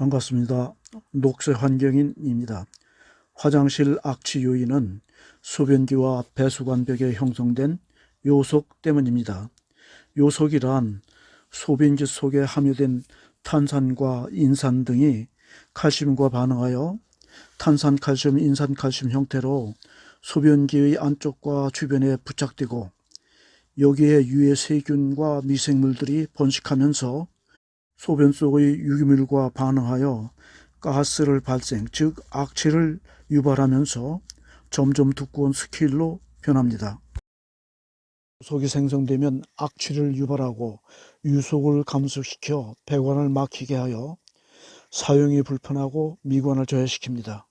반갑습니다. 녹색 환경인입니다. 화장실 악취 요인은 소변기와 배수관 벽에 형성된 요속 때문입니다. 요속이란 소변기 속에 함유된 탄산과 인산 등이 칼슘과 반응하여 탄산, 칼슘, 인산, 칼슘 형태로 소변기의 안쪽과 주변에 부착되고 여기에 유해 세균과 미생물들이 번식하면서 소변 속의 유기물과 반응하여 가스를 발생, 즉 악취를 유발하면서 점점 두꺼운 스케일로 변합니다. 속이 생성되면 악취를 유발하고 유속을 감소시켜 배관을 막히게 하여 사용이 불편하고 미관을 저해시킵니다.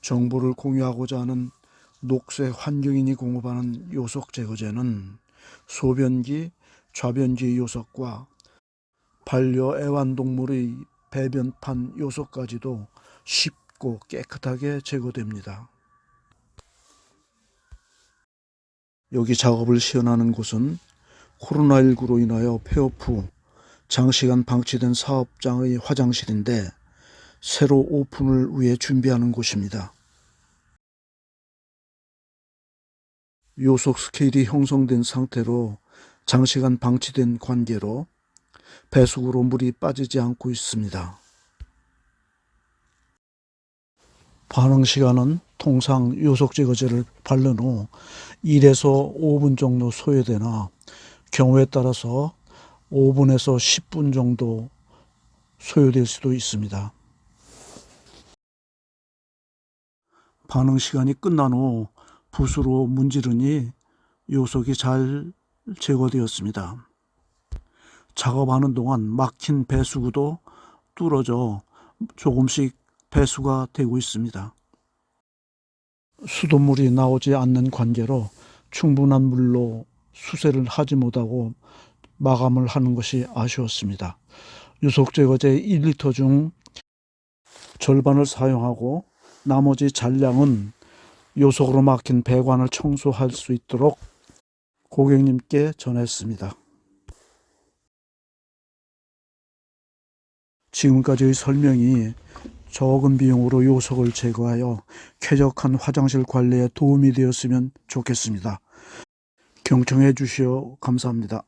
정보를 공유하고자 하는 녹색 환경인이 공급하는 요속 제거제는 소변기, 좌변기 요속과 반려 애완동물의 배변판 요속까지도 쉽고 깨끗하게 제거됩니다. 여기 작업을 시연하는 곳은 코로나19로 인하여 폐업 후 장시간 방치된 사업장의 화장실인데 새로 오픈을 위해 준비하는 곳입니다. 요속 스케일이 형성된 상태로 장시간 방치된 관계로 배수구로 물이 빠지지 않고 있습니다. 반응 시간은 통상 요속 제거제를 바른 후 1에서 5분 정도 소요되나 경우에 따라서 5분에서 10분 정도 소요될 수도 있습니다. 반응 시간이 끝난 후 붓으로 문지르니 요속이 잘 제거되었습니다. 작업하는 동안 막힌 배수구도 뚫어져 조금씩 배수가 되고 있습니다. 수돗물이 나오지 않는 관계로 충분한 물로 수세를 하지 못하고 마감을 하는 것이 아쉬웠습니다. 유속 제거제 1리터 중 절반을 사용하고 나머지 잔량은 요속으로 막힌 배관을 청소할 수 있도록 고객님께 전했습니다. 지금까지의 설명이 적은 비용으로 요속을 제거하여 쾌적한 화장실 관리에 도움이 되었으면 좋겠습니다. 경청해 주시어 감사합니다.